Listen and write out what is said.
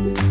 Bye.